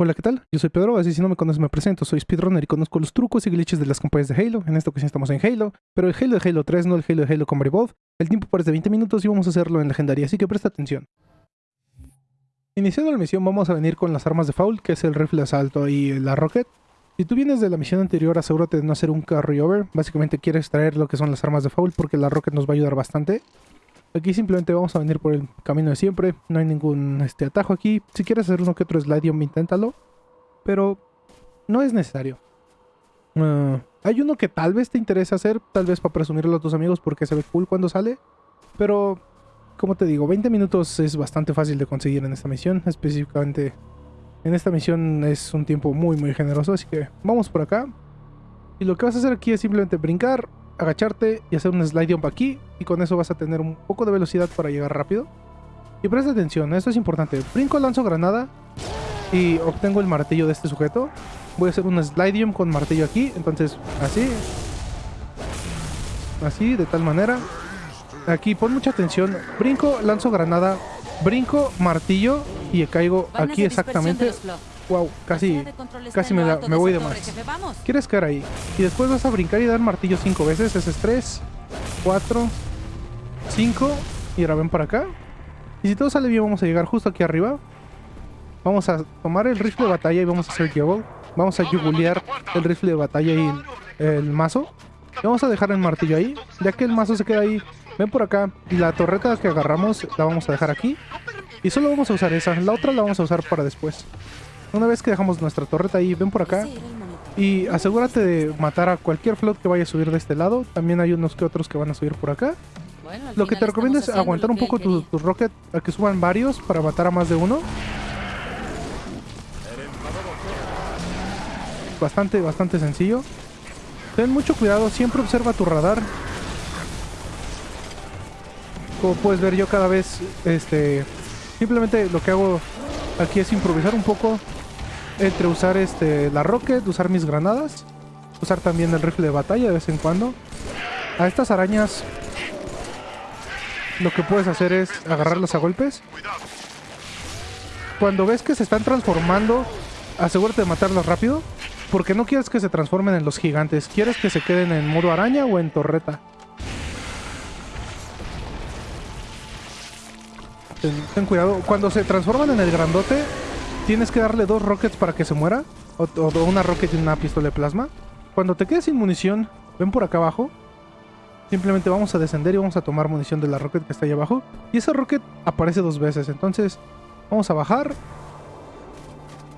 Hola, ¿qué tal? Yo soy Pedro, así si no me conoces me presento, soy speedrunner y conozco los trucos y glitches de las campañas de Halo. En esta ocasión estamos en Halo, pero el Halo de Halo 3, no el Halo de Halo Combat Evolved. El tiempo parece de 20 minutos y vamos a hacerlo en legendaria, así que presta atención. Iniciando la misión vamos a venir con las armas de Foul, que es el rifle de asalto y la rocket. Si tú vienes de la misión anterior, asegúrate de no hacer un carry over. Básicamente quieres traer lo que son las armas de Foul porque la rocket nos va a ayudar bastante. Aquí simplemente vamos a venir por el camino de siempre. No hay ningún este, atajo aquí. Si quieres hacer uno que otro slide, inténtalo. Pero no es necesario. Uh, hay uno que tal vez te interesa hacer. Tal vez para presumirlo a tus amigos porque se ve cool cuando sale. Pero, como te digo, 20 minutos es bastante fácil de conseguir en esta misión. Específicamente en esta misión es un tiempo muy muy generoso. Así que vamos por acá. Y lo que vas a hacer aquí es simplemente brincar, agacharte y hacer un slide jump aquí. Y con eso vas a tener un poco de velocidad para llegar rápido. Y presta atención, esto es importante. Brinco, lanzo granada y obtengo el martillo de este sujeto. Voy a hacer un slide jump con martillo aquí. Entonces, así. Así, de tal manera. Aquí, pon mucha atención. Brinco, lanzo granada. Brinco, martillo y caigo aquí exactamente. Wow, casi, casi me, me voy de más. ¿Quieres caer ahí? Y después vas a brincar y dar martillo cinco veces. Ese es 3, 4, 5. Y ahora ven para acá. Y si todo sale bien, vamos a llegar justo aquí arriba. Vamos a tomar el rifle de batalla y vamos a hacer juggle. Vamos a yugulear el rifle de batalla y el, mazo. Y vamos a dejar el martillo ahí. Ya que el mazo se queda ahí, ven por acá. Y la torreta que agarramos la vamos a dejar aquí. Y solo vamos a usar esa. La otra la vamos a usar para después. Una vez que dejamos nuestra torreta ahí, ven por acá. Y asegúrate de matar a cualquier float que vaya a subir de este lado. También hay unos que otros que van a subir por acá. Lo que te recomiendo es aguantar un poco tus tu rocket a que suban varios para matar a más de uno. Bastante, bastante sencillo. Ten mucho cuidado, siempre observa tu radar. Como puedes ver yo cada vez, este... Simplemente lo que hago aquí es improvisar un poco entre usar este la rocket, usar mis granadas, usar también el rifle de batalla de vez en cuando. A estas arañas lo que puedes hacer es agarrarlas a golpes. Cuando ves que se están transformando, asegúrate de matarlas rápido. Porque no quieres que se transformen en los gigantes. Quieres que se queden en modo araña o en torreta. Ten, cuidado. Cuando se transforman en el grandote, tienes que darle dos rockets para que se muera. O, una rocket y una pistola de plasma. Cuando te quedes sin munición, ven por acá abajo. Simplemente vamos a descender y vamos a tomar munición de la rocket que está ahí abajo. Y esa rocket aparece dos veces. Entonces, vamos a bajar.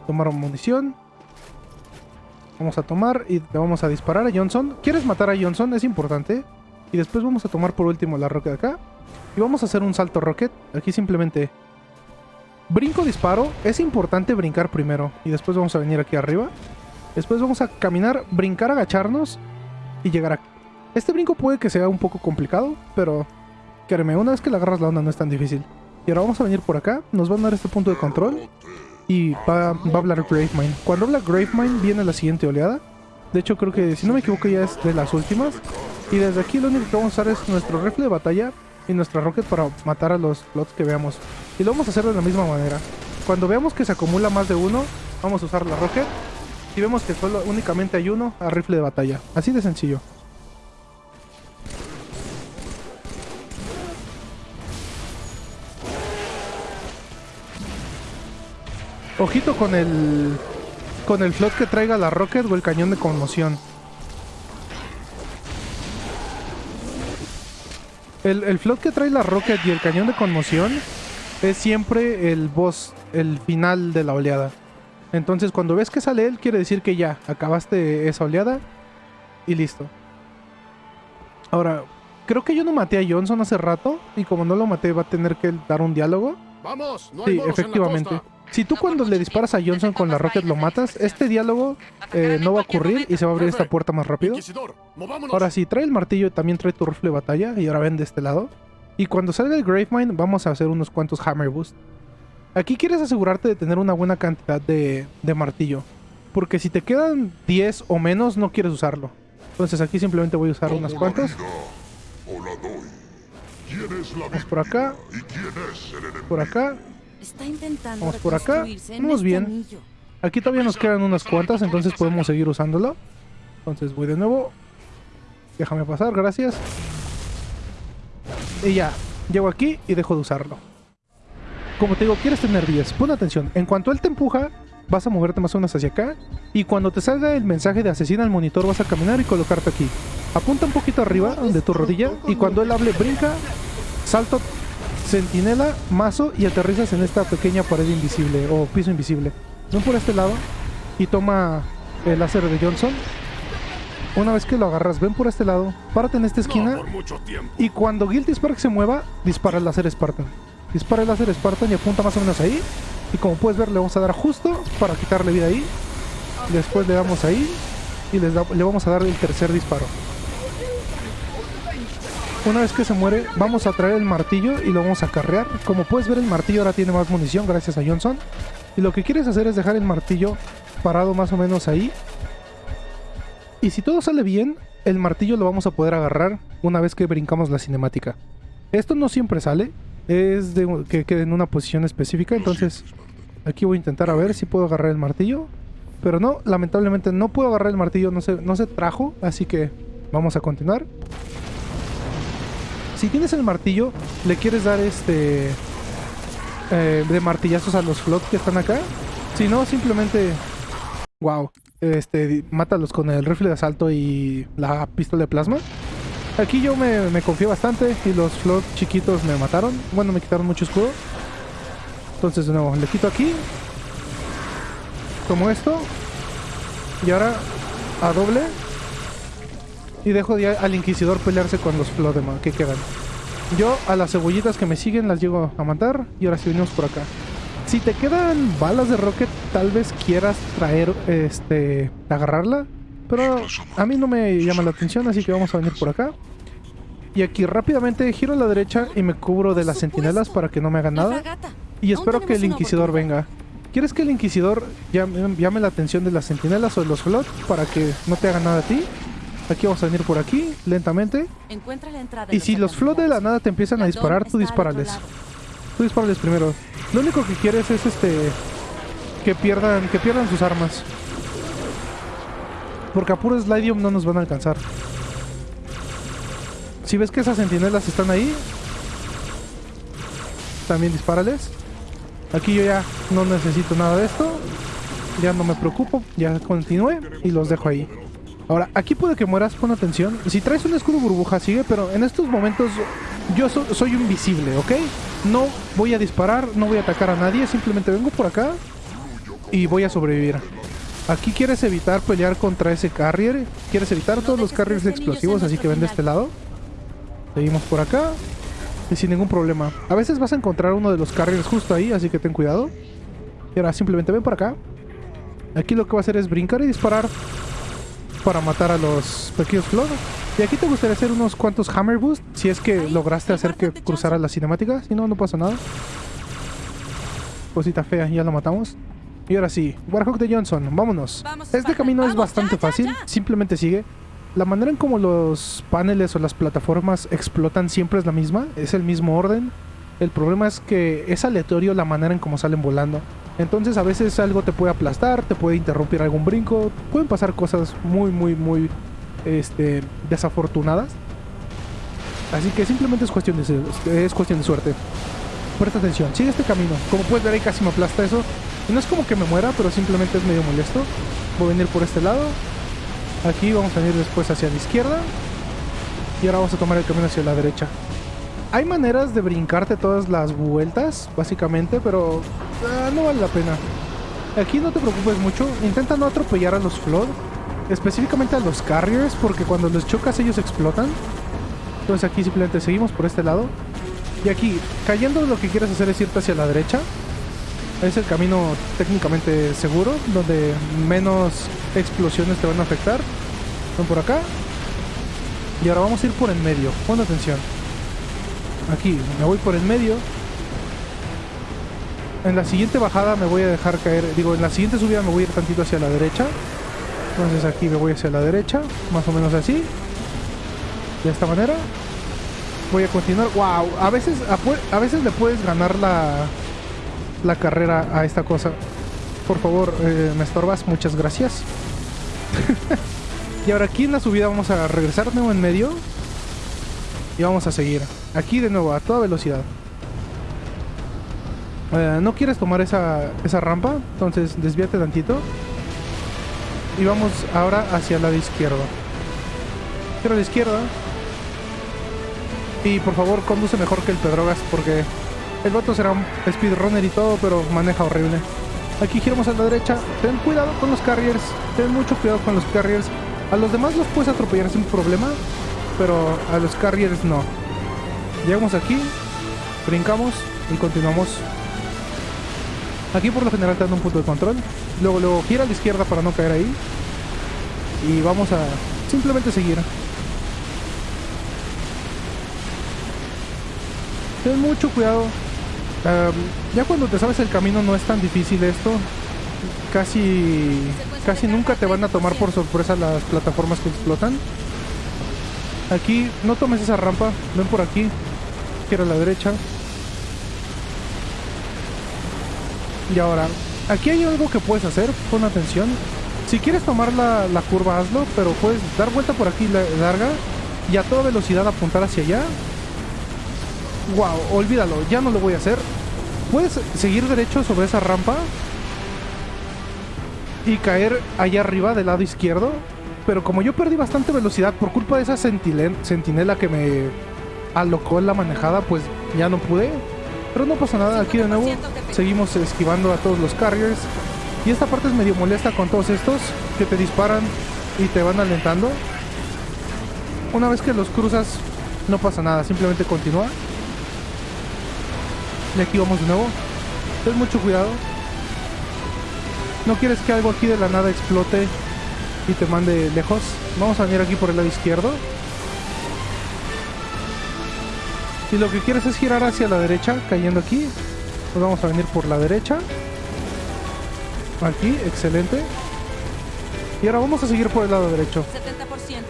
Tomar munición. Vamos a tomar y le vamos a disparar a Johnson. ¿Quieres matar a Johnson? Es importante. Y después vamos a tomar por último la rocket acá. Y vamos a hacer un salto rocket. Aquí simplemente... Brinco, disparo. Es importante brincar primero. Y después vamos a venir aquí arriba. Después vamos a caminar, brincar, agacharnos. Y llegar aquí. Este brinco puede que sea un poco complicado. Pero... Créeme, una vez que le agarras la onda no es tan difícil. Y ahora vamos a venir por acá. Nos van a dar este punto de control y va, va a hablar Gravemind. Cuando habla Gravemind viene la siguiente oleada. De hecho creo que si no me equivoco ya es de las últimas. Y desde aquí lo único que vamos a usar es nuestro rifle de batalla y nuestra rocket para matar a los plots que veamos. Y lo vamos a hacer de la misma manera. Cuando veamos que se acumula más de uno, vamos a usar la rocket. Si vemos que solo únicamente hay uno, a rifle de batalla. Así de sencillo. Ojito con el... Con el flot que traiga la rocket o el cañón de conmoción. El, el flot que trae la rocket y el cañón de conmoción es siempre el boss, el final de la oleada. Entonces cuando ves que sale él, quiere decir que ya, acabaste esa oleada y listo. Ahora, creo que yo no maté a Johnson hace rato y como no lo maté va a tener que dar un diálogo. Vamos, sí, efectivamente. Si tú cuando le disparas a Johnson con la rocket lo matas, este diálogo eh, no va a ocurrir y se va a abrir esta puerta más rápido. Ahora sí, trae el martillo, también trae tu rifle de batalla y ahora ven de este lado. Y cuando salga el Gravemind vamos a hacer unos cuantos Hammer Boost. Aquí quieres asegurarte de tener una buena cantidad de, de martillo. Porque si te quedan 10 o menos no quieres usarlo. Entonces aquí simplemente voy a usar unas cuantas. Vamos por acá. Por acá. Está intentando Vamos por acá. Vamos este bien. Aquí todavía nos quedan unas cuantas, entonces podemos seguir usándolo. Entonces voy de nuevo. Déjame pasar, gracias. Y ya, llego aquí y dejo de usarlo. Como te digo, quieres tener 10. Pon atención. En cuanto él te empuja, vas a moverte más o menos hacia acá. Y cuando te salga el mensaje de asesina al monitor, vas a caminar y colocarte aquí. Apunta un poquito arriba de tu rodilla. Y cuando él hable, brinca, salto, sentinela, mazo y aterrizas en esta pequeña pared invisible o piso invisible. Ven por este lado y toma el láser de Johnson. Una vez que lo agarras, ven por este lado, párate en esta esquina. Y cuando Guilty Spark se mueva, dispara el láser Spartan. Dispara el láser Spartan y apunta más o menos ahí. Y como puedes ver, le vamos a dar justo para quitarle vida ahí. Después le damos ahí y le vamos a dar el tercer disparo. Una vez que se muere, vamos a traer el martillo y lo vamos a carrear. Como puedes ver, el martillo ahora tiene más munición gracias a Johnson. Y lo que quieres hacer es dejar el martillo parado más o menos ahí. Y si todo sale bien, el martillo lo vamos a poder agarrar una vez que brincamos la cinemática. Esto no siempre sale, es de que quede en una posición específica, entonces aquí voy a intentar a ver si puedo agarrar el martillo. Pero no, lamentablemente no puedo agarrar el martillo, no se, no se trajo, así que vamos a continuar. Si tienes el martillo, le quieres dar este... Eh, de martillazos a los flots que están acá. Si no, simplemente... Wow. Este, mátalos con el rifle de asalto y la pistola de plasma. Aquí yo me, me confié bastante y los flots chiquitos me mataron. Bueno, me quitaron mucho escudo. Entonces de nuevo, le quito aquí. Como esto. Y ahora a doble. Y dejo al Inquisidor pelearse con los flots que quedan. Yo a las cebollitas que me siguen las llego a matar. Y ahora sí venimos por acá. Si te quedan balas de rocket, tal vez quieras traer, este, agarrarla. Pero a mí no me llama la atención, así que vamos a venir por acá. Y aquí rápidamente giro a la derecha y me cubro de las sentinelas para que no me hagan nada. Y espero que el Inquisidor venga. ¿Quieres que el Inquisidor llame, llame la atención de las sentinelas o de los flots para que no te hagan nada a ti? Aquí vamos a venir por aquí, lentamente. y si los flots de la nada te empiezan a disparar, tú dispárales. Tú dispárales primero. Lo único que quieres es este... Que pierdan, que pierdan sus armas. Porque a puro Slidium no nos van a alcanzar. Si ves que esas sentinelas están ahí, también dispárales. Aquí yo ya no necesito nada de esto. Ya no me preocupo, ya continúe y los dejo ahí. Ahora, aquí puede que mueras, pon atención. Si traes un escudo burbuja, sigue, pero en estos momentos yo soy invisible, ¿ok? No voy a disparar, no voy a atacar a nadie, simplemente vengo por acá y voy a sobrevivir. Aquí quieres evitar pelear contra ese carrier, quieres evitar todos los carriers explosivos, así que ven de este lado. Seguimos por acá y sin ningún problema. A veces vas a encontrar uno de los carriers justo ahí, así que ten cuidado. Y ahora simplemente ven por acá. Aquí lo que va a hacer es brincar y disparar para matar a los pequeños floros. Y aquí te gustaría hacer unos cuantos Hammer Boost si es que lograste hacer que cruzara la cinemática. Si no, no pasa nada. Cosita fea, ya lo matamos. Y ahora sí, Warhawk de Johnson, vámonos. Este camino es bastante fácil, simplemente sigue. La manera en como los paneles o las plataformas explotan siempre es la misma, es el mismo orden. El problema es que es aleatorio la manera en cómo salen volando. Entonces a veces algo te puede aplastar, te puede interrumpir algún brinco, pueden pasar cosas muy, muy, muy este, desafortunadas. Así que simplemente es cuestión de, es cuestión de suerte. Presta atención, sigue este camino. Como puedes ver ahí casi me aplasta eso. No es como que me muera, pero simplemente es medio molesto. Voy a venir por este lado. Aquí vamos a venir después hacia la izquierda. Y ahora vamos a tomar el camino hacia la derecha. Hay maneras de brincarte todas las vueltas, básicamente, pero ah, no vale la pena. Aquí no te preocupes mucho. Intenta no atropellar a los Flood. Específicamente a los Carriers, porque cuando los chocas ellos explotan. Entonces aquí simplemente seguimos por este lado. Y aquí, cayendo lo que quieres hacer es irte hacia la derecha. Es el camino técnicamente seguro, donde menos explosiones te van a afectar. Son por acá. Y ahora vamos a ir por en medio. Pon atención. Aquí, me voy por el medio. En la siguiente bajada me voy a dejar caer, digo, en la siguiente subida me voy a ir tantito hacia la derecha. Entonces aquí me voy hacia la derecha, más o menos así. De esta manera. Voy a continuar. ¡Wow! A veces, a, veces le puedes ganar la, la carrera a esta cosa. por favor, eh, me estorbas, muchas gracias. y ahora aquí en la subida vamos a regresar nuevo en medio. Y vamos a seguir. Aquí de nuevo, a toda velocidad. Eh, no quieres tomar esa, esa rampa, entonces desvíate tantito. Y vamos ahora hacia el lado izquierdo. Quiero a la izquierda. Y por favor, conduce mejor que el Pedrogas porque el vato será un speedrunner y todo, pero maneja horrible. Aquí giramos a la derecha. Ten cuidado con los carriers. Ten mucho cuidado con los carriers. A los demás los puedes atropellar sin problema, pero a los carriers no. Llegamos aquí, brincamos y continuamos. Aquí por lo general te dan un punto de control. Luego, luego gira a la izquierda para no caer ahí. Y vamos a simplemente seguir. Ten mucho cuidado ya cuando te sabes el camino no es tan difícil esto. Casi, casi nunca te van a tomar por sorpresa las plataformas que explotan. Aquí, no tomes esa rampa. Ven por aquí. Quiero a la derecha. Y ahora, aquí hay algo que puedes hacer. Pon atención. Si quieres tomar la, la curva, hazlo. Pero puedes dar vuelta por aquí larga. Y a toda velocidad apuntar hacia allá wow, olvídalo, ya no lo voy a hacer. Puedes seguir derecho sobre esa rampa y caer allá arriba del lado izquierdo. Pero como yo perdí bastante velocidad por culpa de esa sentinela que me alocó en la manejada, pues ya no pude. Pero no pasa nada, aquí de nuevo seguimos esquivando a todos los carriers. Y esta parte es medio molesta con todos estos que te disparan y te van alentando. Una vez que los cruzas, no pasa nada, simplemente continúa. Y aquí vamos de nuevo. Ten mucho cuidado. No quieres que algo aquí de la nada explote y te mande lejos. Vamos a venir aquí por el lado izquierdo. Y lo que quieres es girar hacia la derecha, cayendo aquí. Pues vamos a venir por la derecha. Aquí, excelente. Y ahora vamos a seguir por el lado derecho. 70%.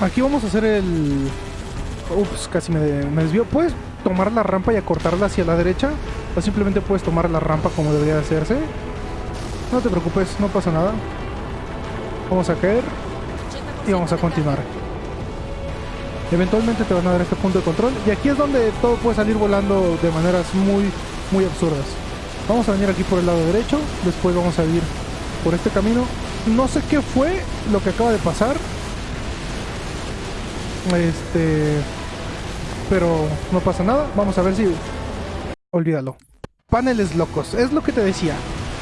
Aquí vamos a hacer el... Ups, casi me, me desvío. ¿Puedes tomar la rampa y acortarla hacia la derecha? O simplemente puedes tomar la rampa como debería hacerse. No te preocupes, no pasa nada. Vamos a caer y vamos a continuar. Eventualmente te van a dar este punto de control y aquí es donde todo puede salir volando de maneras muy, muy absurdas. Vamos a venir aquí por el lado derecho, después vamos a ir por este camino. No sé qué fue lo que acaba de pasar, este. Pero no pasa nada. Vamos a ver si. Olvídalo. Paneles locos. Es lo que te decía.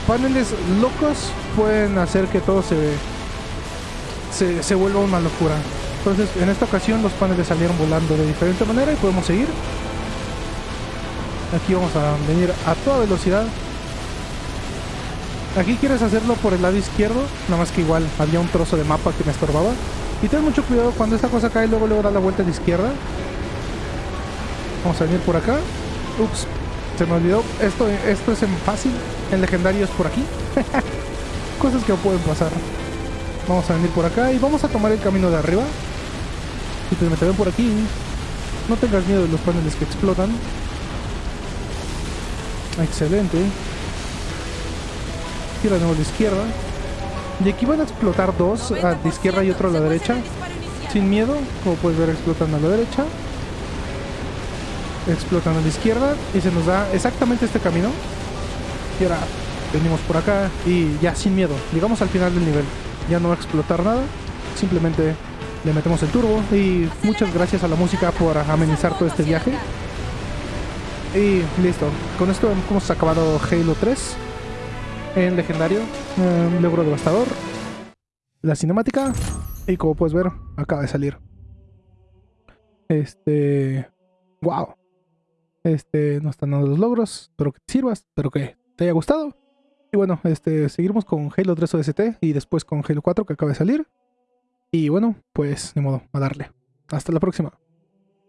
Paneles locos pueden hacer que todo se, se, se vuelva una locura. Entonces, en esta ocasión los paneles salieron volando de diferente manera y podemos seguir. Aquí vamos a venir a toda velocidad. Aquí quieres hacerlo por el lado izquierdo, nada más que igual había un trozo de mapa que me estorbaba. Y ten mucho cuidado cuando esta cosa cae, luego luego da la vuelta a la izquierda. Vamos a venir por acá. Ups, se me olvidó. Esto, esto es en fácil, en legendario es por aquí. Cosas que pueden pasar. Vamos a venir por acá y vamos a tomar el camino de arriba. Y te meteré por aquí. No tengas miedo de los paneles que explotan. Excelente. Tira de nuevo a la izquierda. Y aquí van a explotar dos, a la izquierda y otro a la derecha. Sin miedo, como puedes ver explotan a la derecha. Explotan a la izquierda y se nos da exactamente este camino. Y ahora venimos por acá y ya sin miedo. Llegamos al final del nivel. Ya no va a explotar nada. Simplemente le metemos el turbo y muchas gracias a la música por amenizar todo este viaje. Y listo. Con esto hemos acabado Halo 3 en legendario, un logro devastador, la cinemática y como puedes ver, acaba de salir. Este, wow. Este, nos están dando los logros, espero que te sirvas, espero que te haya gustado. Y bueno, este, seguiremos con Halo 3 OST y después con Halo 4 que acaba de salir. Y bueno, pues de modo, a darle. Hasta la próxima.